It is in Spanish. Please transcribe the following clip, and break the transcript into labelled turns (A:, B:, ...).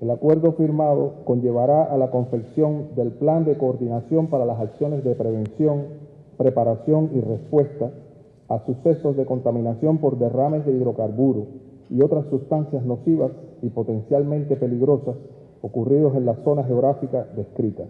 A: El acuerdo firmado conllevará a la confección del Plan de Coordinación para las Acciones de Prevención, Preparación y Respuesta a sucesos de contaminación por derrames de hidrocarburos y otras sustancias nocivas y potencialmente peligrosas ocurridos en la zona geográfica descrita.